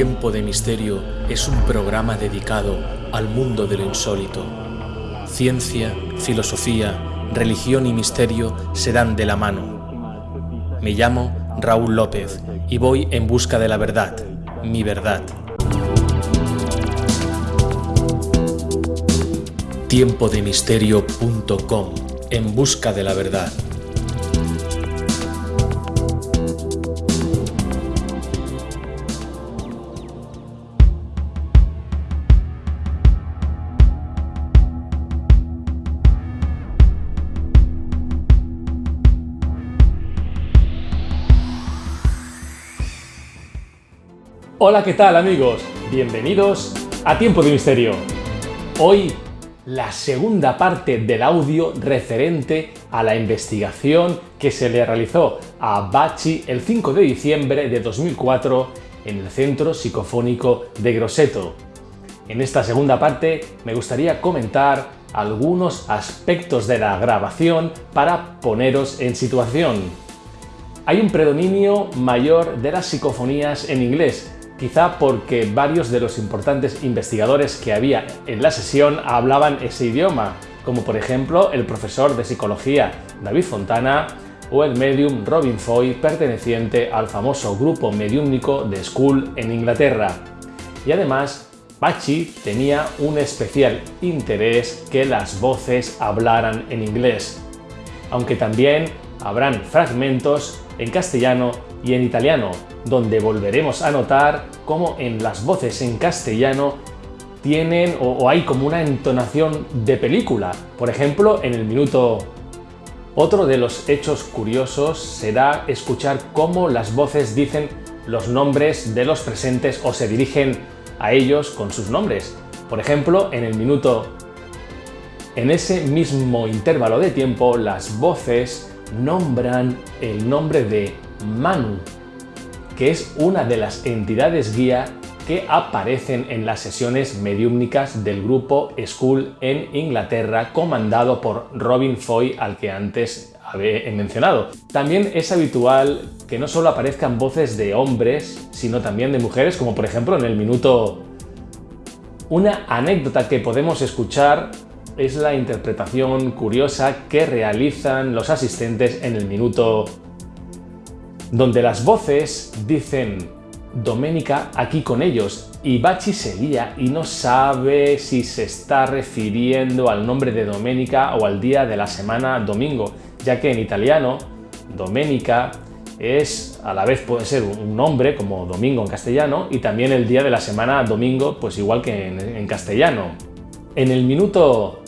Tiempo de Misterio es un programa dedicado al mundo de lo insólito. Ciencia, filosofía, religión y misterio se dan de la mano. Me llamo Raúl López y voy en busca de la verdad, mi verdad. Tiempodemisterio.com En busca de la verdad. Hola, ¿qué tal amigos? Bienvenidos a Tiempo de Misterio. Hoy la segunda parte del audio referente a la investigación que se le realizó a Bachi el 5 de diciembre de 2004 en el Centro Psicofónico de Grosseto. En esta segunda parte me gustaría comentar algunos aspectos de la grabación para poneros en situación. Hay un predominio mayor de las psicofonías en inglés, quizá porque varios de los importantes investigadores que había en la sesión hablaban ese idioma, como por ejemplo el profesor de psicología David Fontana o el medium Robin Foy perteneciente al famoso grupo mediúmnico de School en Inglaterra. Y además, Bachi tenía un especial interés que las voces hablaran en inglés, aunque también habrán fragmentos en castellano y en italiano, donde volveremos a notar cómo en las voces en castellano tienen o, hay como una entonación de película. Por ejemplo, en el minuto... Otro de los hechos curiosos será escuchar cómo las voces dicen los nombres de los presentes o se dirigen a ellos con sus nombres. Por ejemplo, en el minuto... En ese mismo intervalo de tiempo, las voces nombran el nombre de Manu, que es una de las entidades guía que aparecen en las sesiones mediúmnicas del grupo School en Inglaterra, comandado por Robin Foy, al que antes he mencionado. También es habitual que no solo aparezcan voces de hombres, sino también de mujeres, como por ejemplo en el minuto... Una anécdota que podemos escuchar es la interpretación curiosa que realizan los asistentes en el minuto donde las voces dicen Doménica aquí con ellos y Bachi se lía y no sabe si se está refiriendo al nombre de Doménica o al día de la semana domingo, ya que en italiano Doménica es, a la vez puede ser un nombre como domingo en castellano y también el día de la semana domingo, pues igual que en, en castellano. En el minuto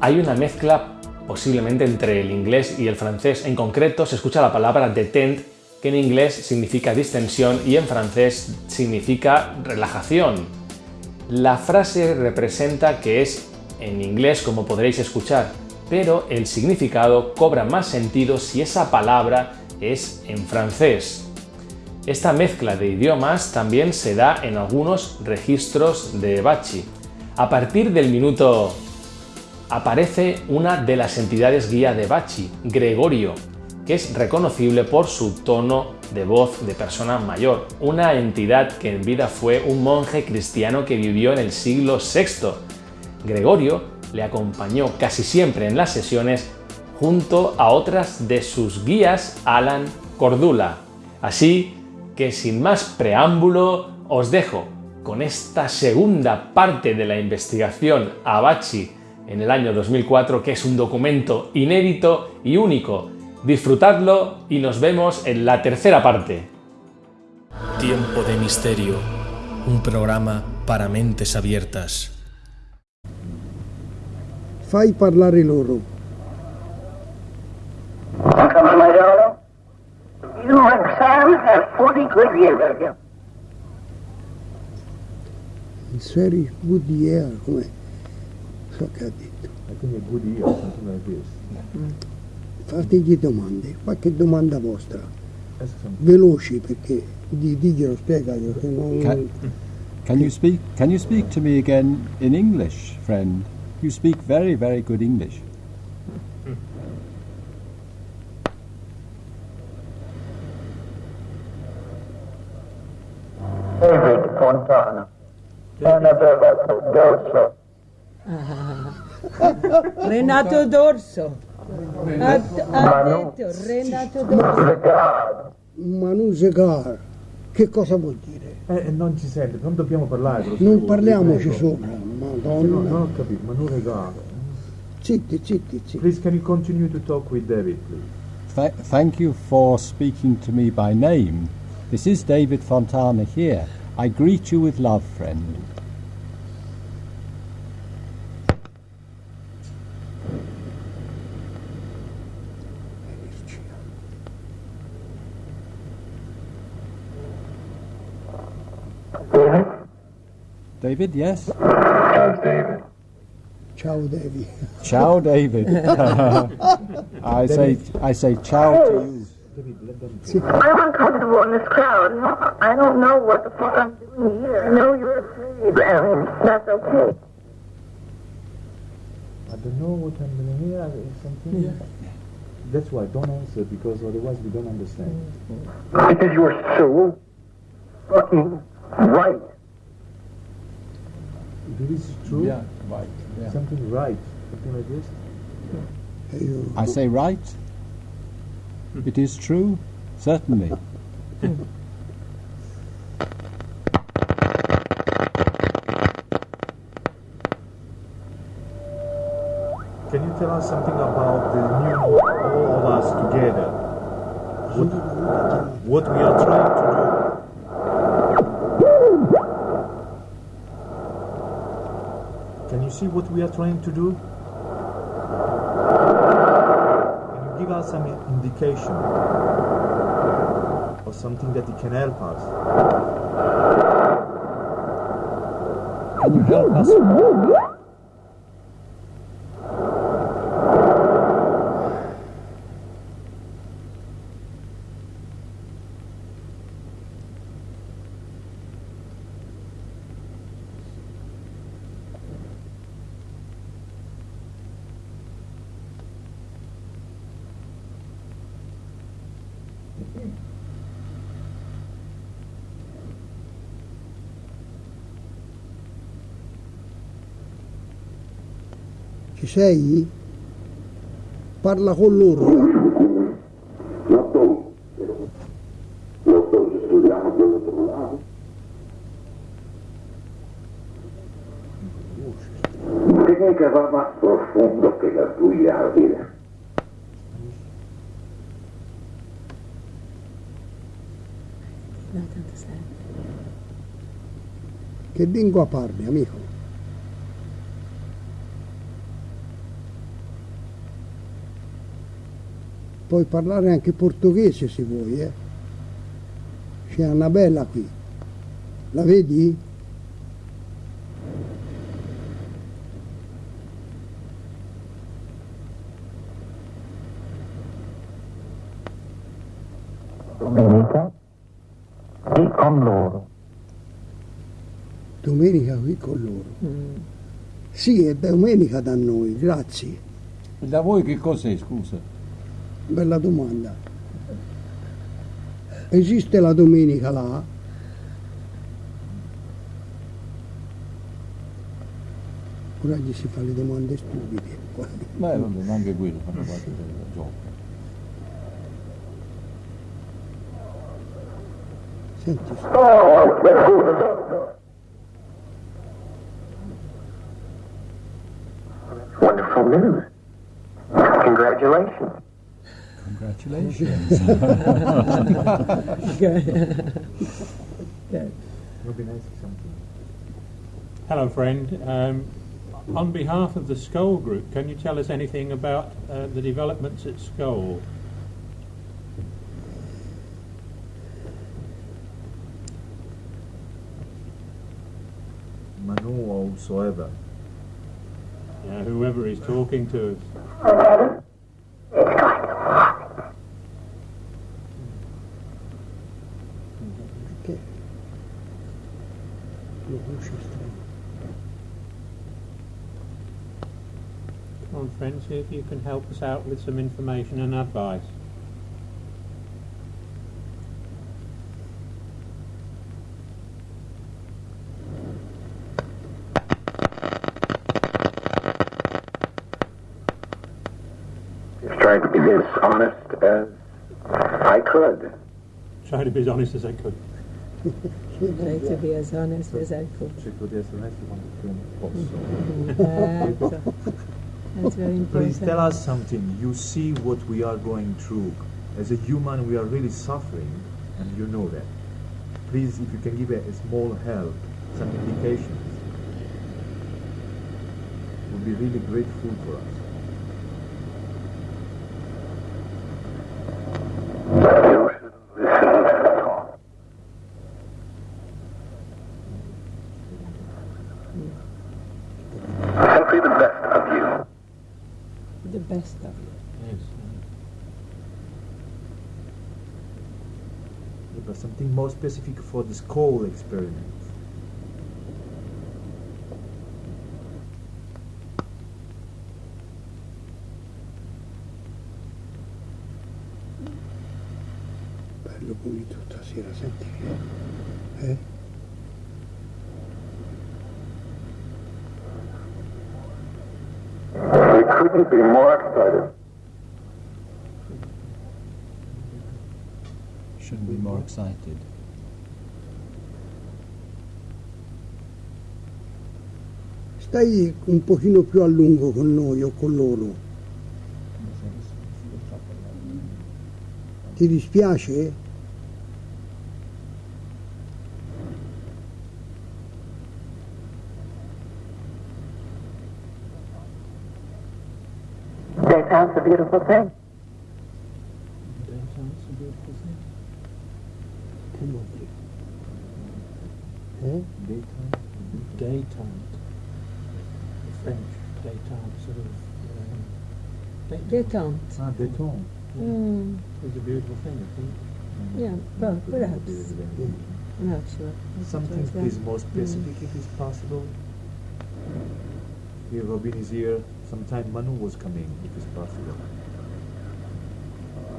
hay una mezcla posiblemente entre el inglés y el francés. En concreto se escucha la palabra detente, que en inglés significa distensión y en francés significa relajación. La frase representa que es en inglés como podréis escuchar, pero el significado cobra más sentido si esa palabra es en francés. Esta mezcla de idiomas también se da en algunos registros de Bachi. A partir del minuto aparece una de las entidades guía de Bachi, Gregorio, que es reconocible por su tono de voz de persona mayor, una entidad que en vida fue un monje cristiano que vivió en el siglo VI. Gregorio le acompañó casi siempre en las sesiones junto a otras de sus guías Alan Cordula. Así que sin más preámbulo os dejo con esta segunda parte de la investigación a Bachi en el año 2004, que es un documento inédito y único. Disfrutadlo y nos vemos en la tercera parte. Tiempo de Misterio, un programa para mentes abiertas. Fai parlare loro. Il serio good year, come so che ha detto. Quindi è good year, something like this. Fategli domande, qualche domanda vostra, veloci perché di, diglielo, spiegaglielo, che non... Can, can you speak? Can you speak to me again in English, friend? You speak very, very good English. David Fontana. Annabella Dorso. Renato Dorso. Ha, ha Manu. detto Renato Dorso. Manu Segar. Che cosa vuol dire? Eh, eh, non ci sente, non dobbiamo parlare. Non parliamoci sopra, No, madonna. non ho capito, ma non regalo. Zitti, zitti, zitti. Please, can you continue to talk with David, please? Th- thank you for speaking to me by name. This is David Fontana here. I greet you with love, friend. David, yes? How's David? Ciao David. Ciao, David. I say, I say ciao to you. I'm uncomfortable in this crowd. I don't know what the fuck I'm doing here. I know you're afraid, and that's okay. I don't know what I'm doing here. Something. That's why don't answer because otherwise we don't understand. Because you are so fucking right. If it is true, Yeah, right. Yeah. something right, something like this. I say right. It is true, certainly. Can you tell us something about the new all of us together? What, what we are trying to do? You see what we are trying to do? Can you give us some indication or something that it can help us? Can you help us? Sei? Parla con loro. Técnica va más profundo que la tuya, vida. Che lingua parli, amico? Puoi parlare anche portoghese se vuoi, eh? C'è Annabella qui. La vedi? Domenica e con loro. Domenica qui con loro. Sì, è domenica da noi, grazie. Da voi che cos'è, scusa? Bella domanda. Esiste la domenica là? Ora gli si fa le domande stupide. Beh, vabbè, anche quello fanno parte del gioco. Senti, Oh. Wonderful news. Congratulations. Congratulations. Robin ask. Hello, friend. Um, on behalf of the Skull Group, can you tell us anything about uh, the developments at Skull? Manu or whosoever. Yeah, whoever is talking to us. conference if you can help us out with some information and advice. Just trying to be as honest as I could. Trying to be as honest as I could. trying to be as honest as I could. That's very Please tell us something. You see what we are going through. As a human, we are really suffering, and you know that. Please, if you can give a, a small help, some indications, would be really grateful for us. You should listen at all. Simply the best of you. The best of you. Yes. But something more specific for this coal experiment. Bello pulito stasera, senti che... Eh? We couldn't be more excited. Excited. Stai un pochino più a lungo con noi o con loro. Ti dispiace? Daytime's a beautiful thing. Daytime Détente. Ah, détente. Mm, is a beautiful thing, I think. yeah, well, perhaps. Not sure. Something please more specific if it's possible. Here Robin is here. Sometime Manu was coming if it's possible.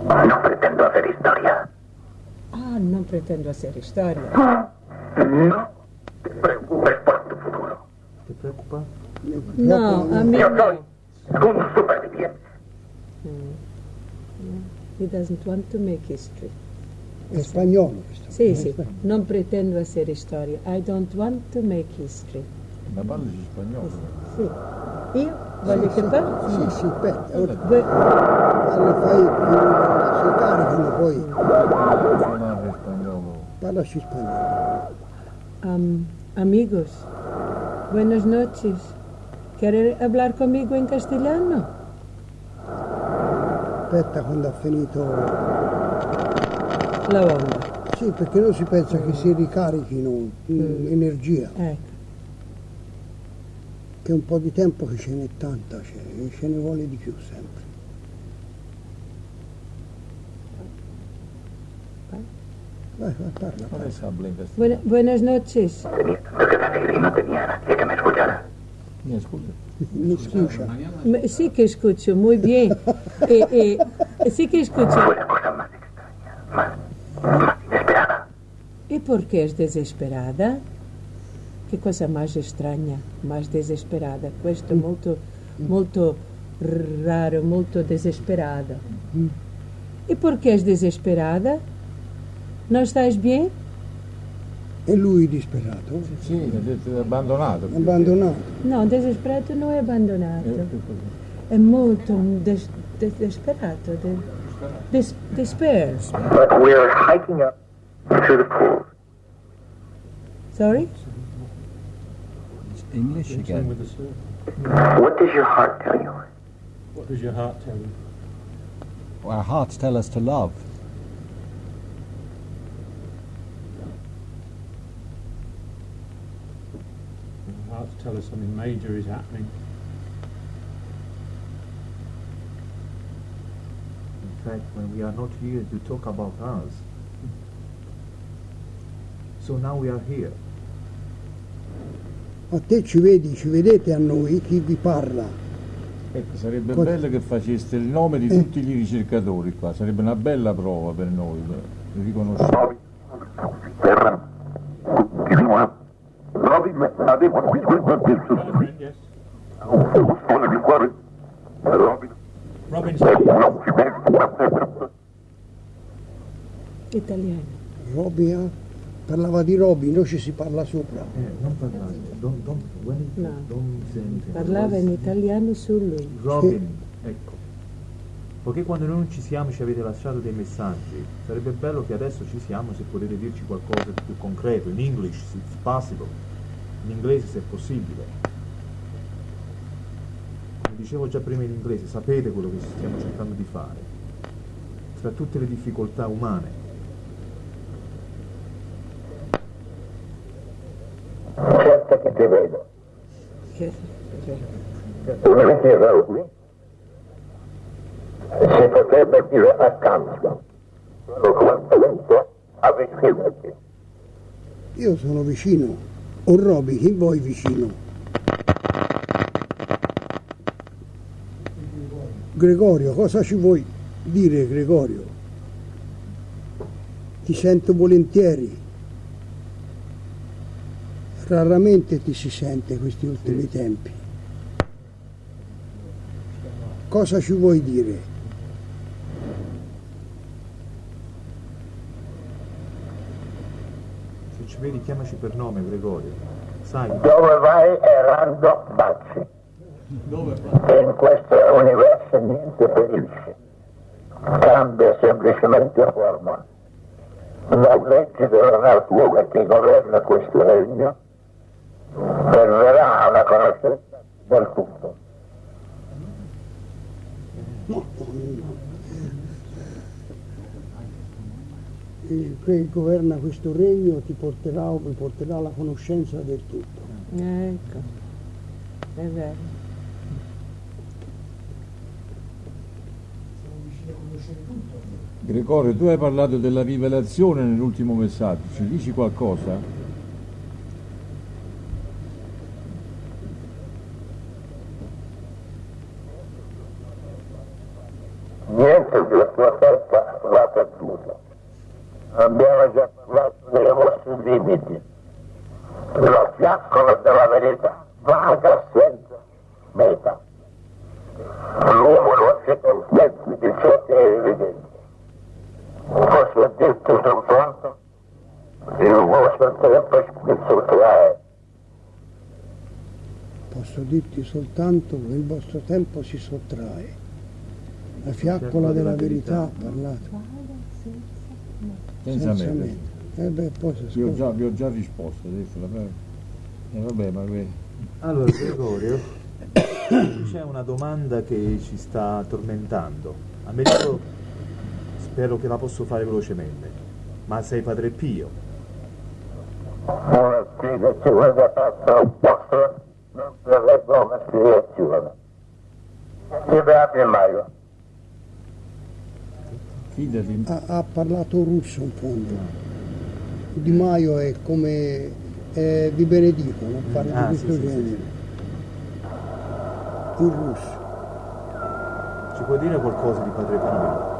No pretendo hacer historia. Ah, non pretendo hacer storia. No te preocupes por tu futuro. ¿Te preocupa? No, a mí Yo no. soy un superviviente. He doesn't want to make history. È spagnolo questo. Sì, sì, non pretendo hacer storia. I don't want to make history. Ma parli spagnolo? Sì. Io voglio che parli. Sì, sì, aspetta, ora Voi- quando fai più si caricano poi Suonare spagnolo. parlaci spagnolo. Am, amigos, buenas noches. ¿Quiere hablar conmigo en castellano? Aspetta quando ha finito. La onda. Sì, perché non si pensa che si ricarichino mm, energia, Ecco. che un po' di tempo che ce n'è tanta, ce, ce ne vuole di più sempre. Vai, vai, parla, parla. Buenas noches. Me- Sí que escucho, muy bien. Eh, eh, sí que escucho. Fue la cosa más extraña, más, más inesperada. ¿Y por qué es desesperada? Che cosa más extraña, más desesperada. Questo molto, molto raro, molto desesperada. E por que és desesperada? Não estás bem? E lui disperato, Sì, ha detto abbandonato. abbandonato. Não, desesperado não é abandonado. Eh, che cosa? É muito des, des, desesperado. De, des, despair. But we're hiking up to the pool. Sorry? It's English again. with the surf. What does your heart tell you? What does your heart tell you? Our hearts tell us to love. Tell us something major is happening. In fact, when we are not here to talk about us. So now we are here. A te ci vedi, ci vedete a noi, chi vi parla. Ecco, sarebbe Cosa- bello che faceste il nome di Eh. tutti i ricercatori qua, sarebbe una bella prova per noi, per riconoscere. Terra. Continua. Robin, abbiamo qui quel Friend, yes. Robin. Robin Italiano. Roby, eh? Parlava di Roby, noi ci si parla sopra. Eh, non parlare, don't, don't, when it, No. say anything. Parlava in italiano su lui. Robin, ecco. Poiché quando noi non ci siamo ci avete lasciato dei messaggi, sarebbe bello che adesso ci siamo se potete dirci qualcosa di più concreto, in English, se it's possible, in inglese se è possibile. Come dicevo già prima in inglese, sapete quello che stiamo cercando di fare, tra tutte le difficoltà umane. Certo che ti vedo. Lettera lui si potrebbe dire accanto. Sono quanto avvicinati. Io sono vicino. O Roby, chi vuoi vicino? Gregorio, cosa ci vuoi dire Gregorio? Ti sento volentieri. Raramente ti si sente questi ultimi tempi. Cosa ci vuoi dire? Se ci vedi chiamaci per nome Gregorio, sai, Dove vai errando baci. E in questo universo niente perisce. Cambia semplicemente forma. La legge della natura che governa questo regno perverrà alla conoscenza del tutto. Il che governa questo regno ti porterà, mi porterà alla conoscenza del tutto. Ecco, è vero. Gregorio, tu hai parlato della rivelazione nell'ultimo messaggio, ci dici qualcosa? Niente della tua terra va perduto. Abbiamo già parlato dei vostri limiti. Lo fiaccolo della verità vaga senza meta. L'uomo non si contenti di ciò che è evidente. Posso dirti soltanto il vostro tempo sottrae. Posso dirti soltanto che il vostro tempo si sottrae. La fiaccola della verità ha parlato. Senza, Senza me. mente. E beh, poi si Vi ho, già, vi ho già risposto adesso. vabbè. Eh, vabbè, ma Allora, Gregorio, c'è una domanda che ci sta tormentando. Americo, spero che la posso fare velocemente. Ma sei Padre Pio? Una spiegazione da parte opposta non sarebbe una spiegazione. Ti beati Mario. fidati. Ha, ha parlato russo in fondo. Di Maio è come eh, vi benedicono, parla Ah, di sì, questo sì, sì, genere. In russo. Ci puoi dire qualcosa di Padre Pio?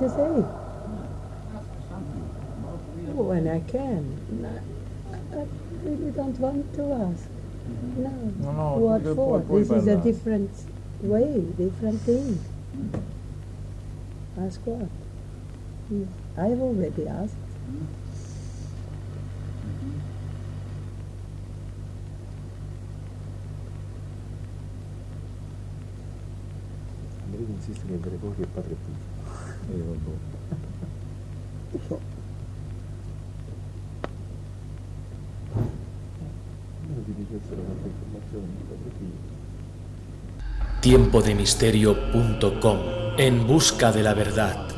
To say? Oh, when I can. No, I really don't want to ask. No. No, no, what for? this is a different way, different thing. Ask what? I've already asked. Americo insiste che Gregorio è Padre Pio. Eh, tiempo de misterio.com En busca de la verdad.